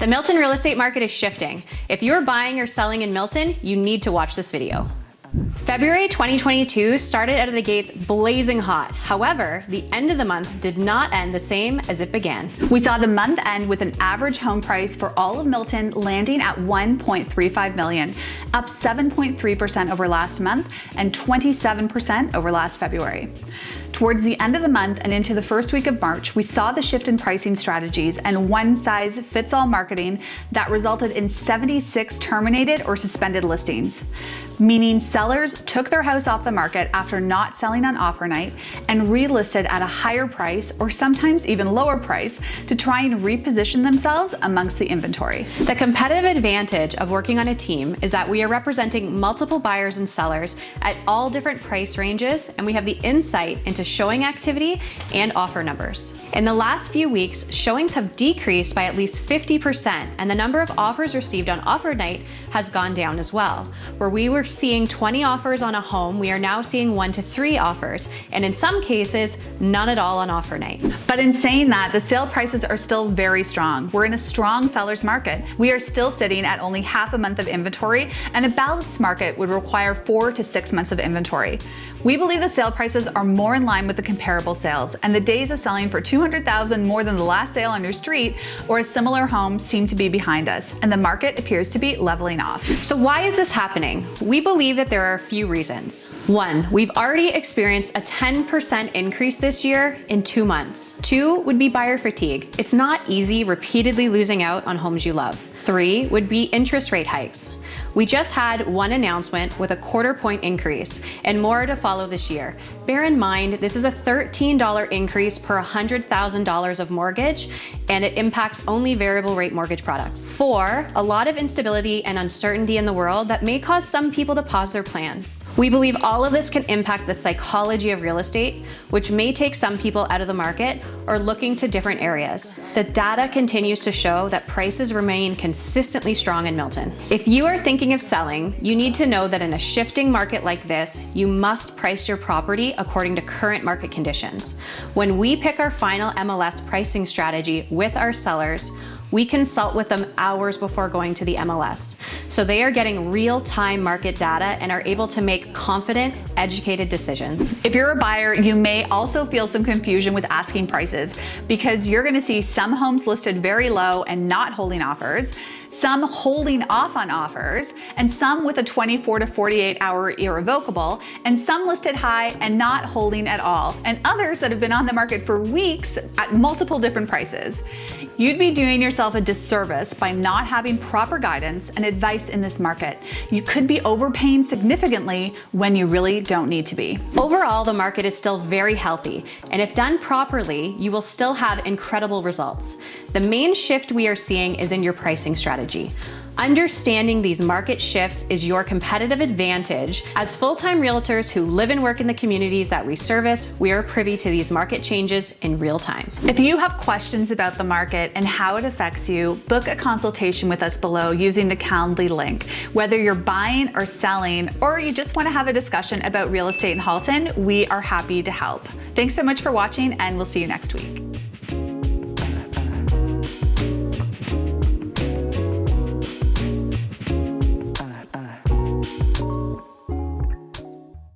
The Milton real estate market is shifting. If you're buying or selling in Milton, you need to watch this video. February 2022 started out of the gates blazing hot. However, the end of the month did not end the same as it began. We saw the month end with an average home price for all of Milton landing at 1.35 million, up 7.3% over last month and 27% over last February. Towards the end of the month and into the first week of March, we saw the shift in pricing strategies and one size fits all marketing that resulted in 76 terminated or suspended listings, meaning sellers took their house off the market after not selling on offer night and relisted at a higher price or sometimes even lower price to try and reposition themselves amongst the inventory. The competitive advantage of working on a team is that we are representing multiple buyers and sellers at all different price ranges and we have the insight into showing activity and offer numbers. In the last few weeks, showings have decreased by at least 50%, and the number of offers received on offer night has gone down as well. Where we were seeing 20 offers on a home, we are now seeing one to three offers, and in some cases, none at all on offer night. But in saying that, the sale prices are still very strong. We're in a strong seller's market. We are still sitting at only half a month of inventory, and a balanced market would require four to six months of inventory. We believe the sale prices are more in line with the comparable sales, and the days of selling for 200,000 more than the last sale on your street or a similar home seem to be behind us, and the market appears to be leveling off. So why is this happening? We believe that there are a few reasons. One, we've already experienced a 10% increase this year in two months. Two would be buyer fatigue. It's not easy repeatedly losing out on homes you love. Three would be interest rate hikes. We just had one announcement with a quarter point increase and more to follow this year. Bear in mind, this is a $13 increase per $100,000 of mortgage and it impacts only variable rate mortgage products. Four, a lot of instability and uncertainty in the world that may cause some people to pause their plans. We believe all of this can impact the psychology of real estate, which may take some people out of the market or looking to different areas. The data continues to show that prices remain consistently strong in Milton. If you are thinking of selling, you need to know that in a shifting market like this, you must price your property according to current market conditions. When we pick our final MLS pricing strategy with our sellers, we consult with them hours before going to the MLS. So they are getting real-time market data and are able to make confident, educated decisions. If you're a buyer, you may also feel some confusion with asking prices because you're gonna see some homes listed very low and not holding offers, some holding off on offers, and some with a 24 to 48 hour irrevocable, and some listed high and not holding at all, and others that have been on the market for weeks at multiple different prices. You'd be doing yourself a disservice by not having proper guidance and advice in this market. You could be overpaying significantly when you really don't need to be. Overall, the market is still very healthy, and if done properly, you will still have incredible results. The main shift we are seeing is in your pricing strategy. Understanding these market shifts is your competitive advantage. As full-time realtors who live and work in the communities that we service, we are privy to these market changes in real time. If you have questions about the market and how it affects you, book a consultation with us below using the Calendly link. Whether you're buying or selling, or you just want to have a discussion about real estate in Halton, we are happy to help. Thanks so much for watching and we'll see you next week.